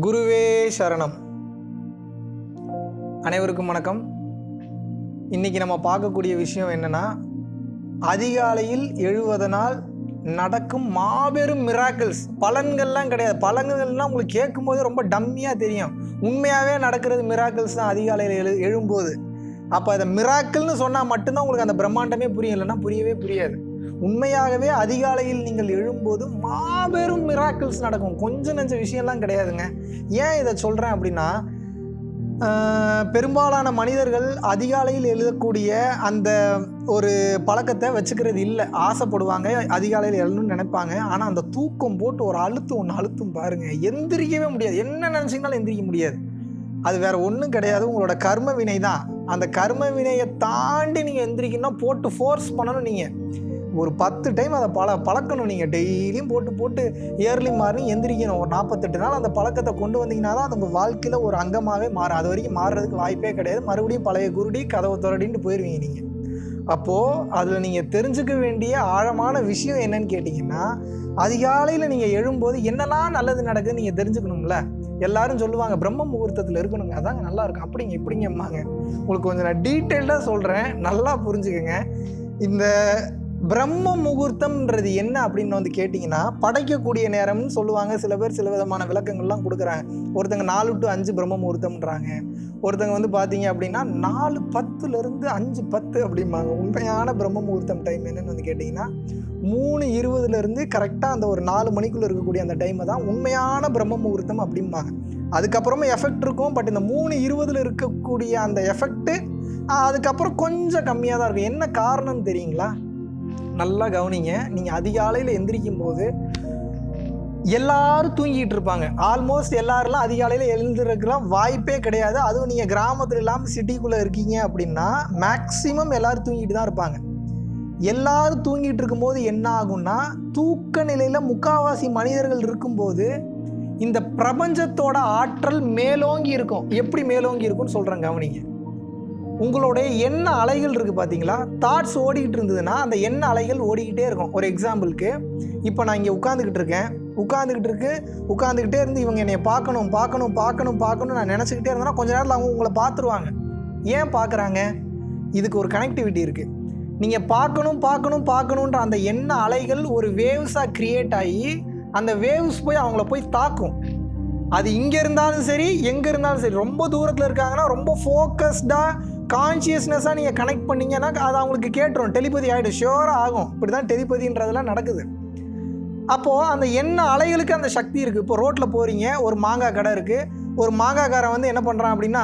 குருவே சரணம். அனைவருக்கும் வணக்கம். இன்னைக்கு நம்ம பார்க்கக்கூடிய விஷயம் என்னன்னா அதிகாலையில் எழுவதனால் நடக்கும் மாபெரும் மிராக்கிள்ஸ் பலன்கள்லாம் கிடையாது. பலன்கள்லாம் உங்களுக்கு கேட்கும்போது ரொம்ப டம்மியாக தெரியும். உண்மையாகவே நடக்கிறது மிராக்கிள்ஸ் தான் அதிகாலையில் எழு எழும்போது. அப்போ அதை மிராக்கிள்னு சொன்னால் மட்டும்தான் உங்களுக்கு அந்த பிரம்மாண்டமே புரியும். இல்லைன்னா புரியவே புரியாது. உண்மையாகவே அதிகாலையில் நீங்கள் எழும்போது மாபெரும் மிராக்கிள்ஸ் நடக்கும். கொஞ்சம் நெஞ்ச விஷயம்லாம் கிடையாதுங்க. ஏன் இதை சொல்கிறேன் அப்படின்னா பெரும்பாலான மனிதர்கள் அதிகாலையில் எழுதக்கூடிய அந்த ஒரு பழக்கத்தை வச்சுக்கிறது இல்லை. ஆசைப்படுவாங்க அதிகாலையில் எழணும்னு நினைப்பாங்க. ஆனால் அந்த தூக்கம் போட்டு ஒரு அழுத்து ஒன்று அழுத்தும் பாருங்கள் எந்திரிக்கவே முடியாது. என்ன நினச்சிங்கனாலும் எந்திரிக்க முடியாது. அது வேறு ஒன்றும் கிடையாது. உங்களோட கர்ம வினை தான் அந்த கர்ம வினையை தாண்டி நீங்கள் எந்திரிக்கணும்னா போட்டு ஃபோர்ஸ் பண்ணணும் நீங்கள் ஒரு பத்து டைம் அதை பழ பழக்கணும் நீங்கள் டெய்லியும் போட்டு போட்டு இயர்லி மார்னிங் எந்திரிக்கணும். ஒரு நாற்பத்தெட்டு நாள் அந்த பழக்கத்தை கொண்டு வந்தீங்கன்னா தான் அது உங்கள் வாழ்க்கையில் ஒரு அங்கமாகவே மாறும். அது வரைக்கும் மாறுறதுக்கு வாய்ப்பே கிடையாது. மறுபடியும் பழைய குருடி கதவை துரடின்ட்டு போயிடுவீங்க நீங்கள் அப்போது அதில் நீங்கள் தெரிஞ்சுக்க வேண்டிய ஆழமான விஷயம் என்னன்னு கேட்டிங்கன்னா அதிகாலையில் நீங்கள் எழும்போது என்னெல்லாம் நல்லது நடக்குதுன்னு நீங்கள் தெரிஞ்சுக்கணும்ல. எல்லாரும் சொல்லுவாங்க பிரம்ம முகூர்த்தத்தில் இருக்கணுங்க. அதாங்க நல்லா இருக்கும். அப்படிங்க இப்படிங்கம்மாங்க உங்களுக்கு கொஞ்சம் நான் டீட்டெயில்டாக சொல்கிறேன் நல்லா புரிஞ்சுக்கங்க. இந்த பிரம்ம முகூர்த்தம்ன்றது என்ன அப்படின்னு வந்து கேட்டிங்கன்னா படைக்கக்கூடிய நேரம்னு சொல்லுவாங்க. சில பேர் சில விதமான விளக்கங்கள்லாம் கொடுக்குறாங்க. ஒருத்தங்க நாலு டு அஞ்சு பிரம்ம முகூர்த்தம்ன்றாங்க. ஒருத்தங்க வந்து பார்த்தீங்க அப்படின்னா நாலு பத்துலேருந்து அஞ்சு பத்து அப்படிம்பாங்க. உண்மையான பிரம்ம முகூர்த்தம் டைம் என்னன்னு வந்து கேட்டிங்கன்னா மூணு இருபதுலேருந்து கரெக்டாக அந்த ஒரு நாலு மணிக்குள்ளே இருக்கக்கூடிய அந்த டைமை தான் உண்மையான பிரம்ம முகூர்த்தம் அப்படிம்பாங்க. அதுக்கப்புறமா எஃபெக்ட் இருக்கும். பட் இந்த மூணு இருபதில் இருக்கக்கூடிய அந்த எஃபெக்ட்டு அதுக்கப்புறம் கொஞ்சம் கம்மியாக தான் இருக்கும். என்ன காரணம்னு தெரியுங்களா? நல்லா கவனிங்க. நீங்கள் அதிகாலையில் எந்திரிக்கும் போது எல்லாரும் தூங்கிட்டு இருப்பாங்க. ஆல்மோஸ்ட் எல்லாரெல்லாம் அதிகாலையில் எழுந்திருக்கலாம் வாய்ப்பே கிடையாது. அதுவும் நீங்கள் கிராமத்தில் இல்லாமல் சிட்டிக்குள்ளே இருக்கீங்க அப்படின்னா மேக்ஸிமம் எல்லோரும் தூங்கிட்டு தான் இருப்பாங்க. எல்லாரும் தூங்கிட்டு இருக்கும்போது என்ன ஆகும்னா தூக்க நிலையில் முக்காவாசி மனிதர்கள் இருக்கும்போது இந்த பிரபஞ்சத்தோட ஆற்றல் மேலோங்கி இருக்கும். எப்படி மேலோங்கி இருக்கும்னு சொல்கிறேன் கவனிங்க. உங்களுடைய எண்ண அலைகள் இருக்குது பார்த்தீங்களா தாட்ஸ் ஓடிக்கிட்டு இருந்ததுன்னா அந்த எண்ண அலைகள் ஓடிக்கிட்டே இருக்கும். ஒரு எக்ஸாம்பிளுக்கு இப்போ நான் இங்கே உட்காந்துக்கிட்டு இருக்கேன். உட்காந்துக்கிட்டு இருக்கு உட்காந்துக்கிட்டே இருந்து இவங்க என்னை பார்க்கணும் பார்க்கணும் பார்க்கணும் பார்க்கணும் நான் நினச்சிக்கிட்டே இருந்தேன்னா கொஞ்ச நேரத்தில் அவங்க உங்களை பார்த்துருவாங்க. ஏன் பார்க்குறாங்க? இதுக்கு ஒரு கனெக்டிவிட்டி இருக்குது நீங்கள் பார்க்கணும் பார்க்கணும் பார்க்கணுன்ற அந்த எண்ண அலைகள் ஒரு வேவ்ஸாக க்ரியேட் ஆகி அந்த வேவ்ஸ் போய் அவங்கள போய் தாக்கும். அது இங்கே இருந்தாலும் சரி எங்கே இருந்தாலும் சரி ரொம்ப தூரத்தில் இருக்காங்கன்னா ரொம்ப ஃபோக்கஸ்டாக கான்ஷியஸ்னஸாக நீங்கள் கனெக்ட் பண்ணீங்கன்னா அது அவங்களுக்கு கேட்டுரும். டெலிபதி ஆகிடும் ஷியோராக ஆகும். இப்படி தான் டெலிபதின்றதெல்லாம் நடக்குது. அப்போது அந்த என்ன அலைகளுக்கு அந்த சக்தி இருக்குது இப்போ ரோட்டில் போகிறீங்க ஒரு மாங்காய் கடை இருக்குது ஒரு மாங்காய்காரன் வந்து என்ன பண்ணுறான் அப்படின்னா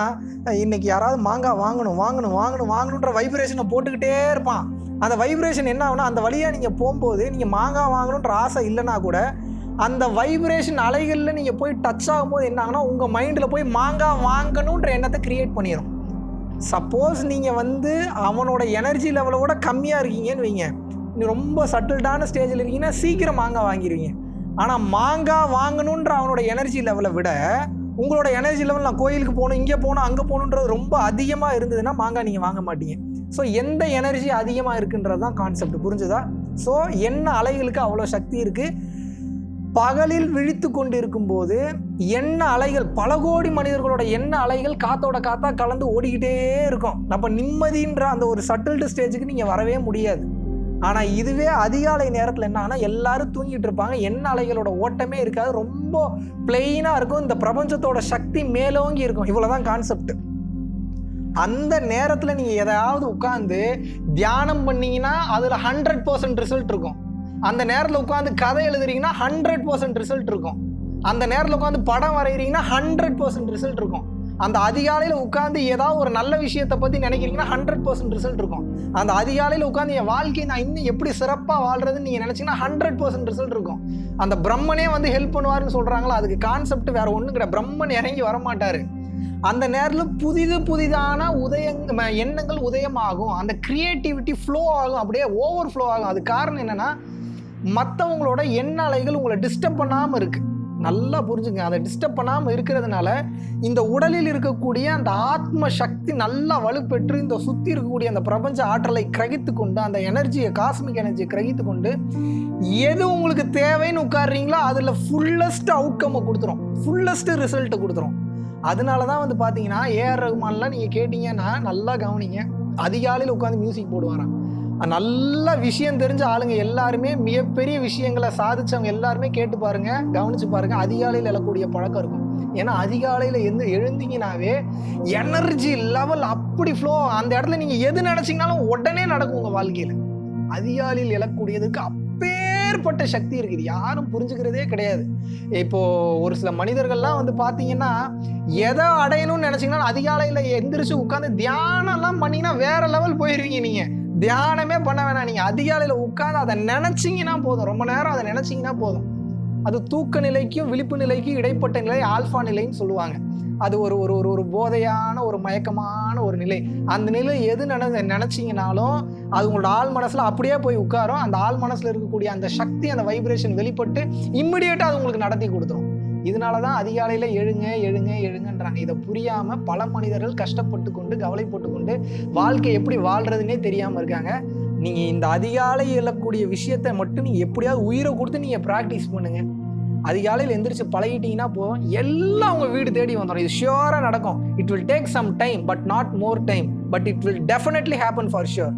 இன்றைக்கி யாராவது மாங்காய் வாங்கணும் வாங்கணும் வாங்கணும் வாங்கணுன்ற வைப்ரேஷனை போட்டுக்கிட்டே இருப்பான். அந்த வைப்ரேஷன் என்ன ஆகுனா அந்த வழியாக நீங்கள் போகும்போது நீங்கள் மாங்காய் வாங்கணுன்ற ஆசை இல்லைன்னா கூட அந்த வைப்ரேஷன் அலைகளில் நீங்கள் போய் டச் ஆகும்போது என்ன ஆகுனா உங்கள் மைண்டில் போய் மாங்காய் வாங்கணுன்ற எண்ணத்தை கிரியேட் பண்ணிடும் சப்போஸ் நீங்கள் வந்து அவனோட எனர்ஜி லெவலை விட கம்மியாக இருக்கீங்கன்னு வைங்க. நீ ரொம்ப சட்டில்டான ஸ்டேஜில் இருக்கீங்கன்னா சீக்கிரம் மாங்காய் வாங்கிடுவீங்க ஆனால் மாங்காய் வாங்கணுன்ற அவனோட எனர்ஜி லெவலை விட உங்களோட எனர்ஜி லெவல் நான் கோயிலுக்கு போகணும் இங்கே போகணும் அங்கே போகணுன்றது ரொம்ப அதிகமாக இருந்ததுன்னா மாங்காய் நீங்கள் வாங்க மாட்டீங்க. ஸோ எந்த எனர்ஜி அதிகமாக இருக்குன்றது தான் கான்செப்ட் புரிஞ்சுதா? ஸோ என்ன அலைகளுக்கு அவ்வளோ சக்தி இருக்குது பகலில் விழித்து கொண்டிருக்கும் இருக்கும்போது எண்ண அலைகள் பல கோடி மனிதர்களோட எண்ண அலைகள் காத்தோட காத்தா கலந்து ஓடிக்கிட்டே இருக்கும். நம்ம நிம்மதின்ற அந்த ஒரு சட்டில்டு ஸ்டேஜுக்கு நீங்கள் வரவே முடியாது. ஆனால் இதுவே அதிகாலை நேரத்தில் என்ன எல்லாரும் தூங்கிட்டு இருப்பாங்க. எண்ண அலைகளோட ஓட்டமே இருக்காது. ரொம்ப பிளெயினாக இருக்கும். இந்த பிரபஞ்சத்தோட சக்தி மேலோங்கி இருக்கும். இவ்வளோதான் கான்செப்ட் அந்த நேரத்தில் நீங்கள் எதாவது உட்காந்து தியானம் பண்ணீங்கன்னா அதில் ஹண்ட்ரட் பர்சன்ட் ரிசல்ட் இருக்கும். அந்த நேரத்தில் உட்காந்து கதை எழுதுறீங்கன்னா ஹண்ட்ரட் பர்சன்ட் ரிசல்ட் இருக்கும். அந்த நேரத்தில் உட்காந்து படம் வரைகிறீங்கன்னா ஹண்ட்ரட் பர்சன்ட் ரிசல்ட் இருக்கும். அந்த அதிகாலையில் உட்காந்து ஏதாவது ஒரு நல்ல விஷயத்தை பற்றி நினைக்கிறீங்கன்னா ஹண்ட்ரட் பர்சன்ட் ரிசல்ட் இருக்கும். அந்த அதிகாலையில் உட்காந்து என் வாழ்க்கையை நான் இன்னும் எப்படி சிறப்பாக வாழ்றதுன்னு நீங்கள் நினச்சிங்கன்னா ஹண்ட்ரட் பர்சன்ட் ரிசல்ட் இருக்கும். அந்த பிரம்மனே வந்து ஹெல்ப் பண்ணுவார்னு சொல்கிறாங்களா அதுக்கு கான்செப்ட் வேற ஒன்றும் கிடையாது பிரம்மன் இறங்கி வரமாட்டார். அந்த நேரத்தில் புதிது புதிதான உதயங் ம- எண்ணங்கள் உதயமாகும். அந்த கிரியேட்டிவிட்டி ஃப்ளோ ஆகும். அப்படியே ஓவர் ஃப்ளோ ஆகும். அது காரணம் என்னென்னா மற்றவங்களோட எண்ண அலைகள் உங்களை டிஸ்டர்ப் பண்ணாமல் இருக்குது நல்லா புரிஞ்சுங்க. அதை டிஸ்டர்ப் பண்ணாமல் இருக்கிறதுனால இந்த உடலில் இருக்கக்கூடிய அந்த ஆத்ம சக்தி நல்லா வலுப்பெற்று இந்த சுற்றி இருக்கக்கூடிய அந்த பிரபஞ்ச ஆற்றலை கிரகித்து கொண்டு அந்த எனர்ஜியை காஸ்மிக் எனர்ஜியை கிரகித்து கொண்டு எது உங்களுக்கு தேவைன்னு உட்காடுறீங்களோ அதில் ஃபுல்லஸ்ட் அவுட்கம்மை கொடுத்துரும். ஃபுல்லஸ்ட் ரிசல்ட்டை கொடுத்துரும். அதனால தான் வந்து பார்த்தீங்கன்னா ஏஆர் ரகுமான்லாம் நீங்கள் கேட்டீங்கன்னா நல்லா கவனிங்க. அதிகாலையில் உட்காந்து மியூசிக் போடுவாராம். நல்ல விஷயம் தெரிஞ்ச ஆளுங்க எல்லாருமே மிகப்பெரிய விஷயங்களை சாதிச்சவங்க எல்லாருமே கேட்டு பாருங்க கவனிச்சு பாருங்க அதிகாலையில் எழக்கூடிய பழக்கம் இருக்கும். ஏன்னா அதிகாலையில் எந்த எழுந்தீங்கனாவே எனர்ஜி லெவல் அப்படி ஃப்ளோ அந்த இடத்துல நீங்கள் எது நினச்சிங்கனாலும் உடனே நடக்கும் உங்கள் வாழ்க்கையில். அதிகாலையில் எழக்கூடியதுக்கு அப்பேற்பட்ட சக்தி இருக்குது. யாரும் புரிஞ்சுக்கிறதே கிடையாது. இப்போ ஒரு சில மனிதர்கள்லாம் வந்து பார்த்தீங்கன்னா எதை அடையணும்னு நினச்சிங்கன்னா அதிகாலையில் எந்திரிச்சு உட்காந்து தியானம்லாம் பண்ணிங்கன்னா வேற லெவல் போயிருவீங்க நீங்கள் தியானமே பண்ண வேணாம். நீங்கள் அதிகாலையில் உட்காந்து அதை நினச்சிங்கன்னா போதும். ரொம்ப நேரம் அதை நினச்சிங்கன்னா போதும். அது தூக்க நிலைக்கும் விழிப்பு நிலைக்கும் இடைப்பட்ட நிலை ஆல்ஃபா நிலைன்னு சொல்லுவாங்க. அது ஒரு ஒரு ஒரு ஒரு போதையான ஒரு மயக்கமான ஒரு நிலை. அந்த நிலை எது நினை நினச்சிங்கனாலும் அது உங்களோட ஆள் மனசில் அப்படியே போய் உட்காரும். அந்த ஆள் மனசில் இருக்கக்கூடிய அந்த சக்தி அந்த வைப்ரேஷன் வெளிப்பட்டு இம்மிடியேட்டாக அது உங்களுக்கு நடத்தி கொடுத்துரும். இதனால தான் அதிகாலையில் எழுங்க எழுங்க எழுங்கன்றாங்க. இதை புரியாமல் பல மனிதர்கள் கஷ்டப்பட்டு கொண்டு கவலைப்பட்டு கொண்டு வாழ்க்கை எப்படி வாழ்கிறதுனே தெரியாமல் இருக்காங்க. நீங்கள் இந்த அதிகாலை எழக்கூடிய விஷயத்தை மட்டும் நீங்கள் எப்படியாவது உயிரை கொடுத்து நீங்கள் ப்ராக்டிஸ் பண்ணுங்கள் அதிகாலையில் எந்திரிச்சு பழகிட்டீங்கன்னா போதும். எல்லாம் உங்கள் வீடு தேடி வந்துடும் இது ஷியோராக நடக்கும். It will take some time but not more time but it will definitely happen for sure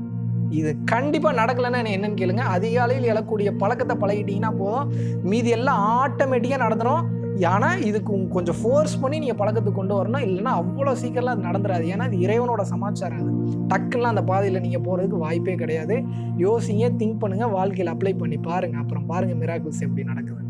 இது கண்டிப்பாக நடக்கலைன்னா என்ன என்னன்னு கேளுங்க. அதிகாலையில் எழக்கூடிய பழக்கத்தை பழகிட்டீங்கன்னா போதும். மீதி எல்லாம் ஆட்டோமேட்டிக்காக நடந்துடும் ஆனால் இதுக்கு கொஞ்சம் ஃபோர்ஸ் பண்ணி நீங்கள் பழக்கத்துக்கு கொண்டு வரணும். இல்லைன்னா அவ்வளோ சீக்கிரம்லாம் அது நடந்துடாது. ஏன்னா அது இறைவனோட சமாச்சாரம் அது. டக்குலாம் அந்த பாதையில் நீங்கள் போகிறதுக்கு வாய்ப்பே கிடையாது. யோசிங்க திங்க் பண்ணுங்கள் வாழ்க்கையில் அப்ளை பண்ணி பாருங்கள் அப்புறம் பாருங்கள் மிராக்கிள்ஸ் எப்படி நடக்குது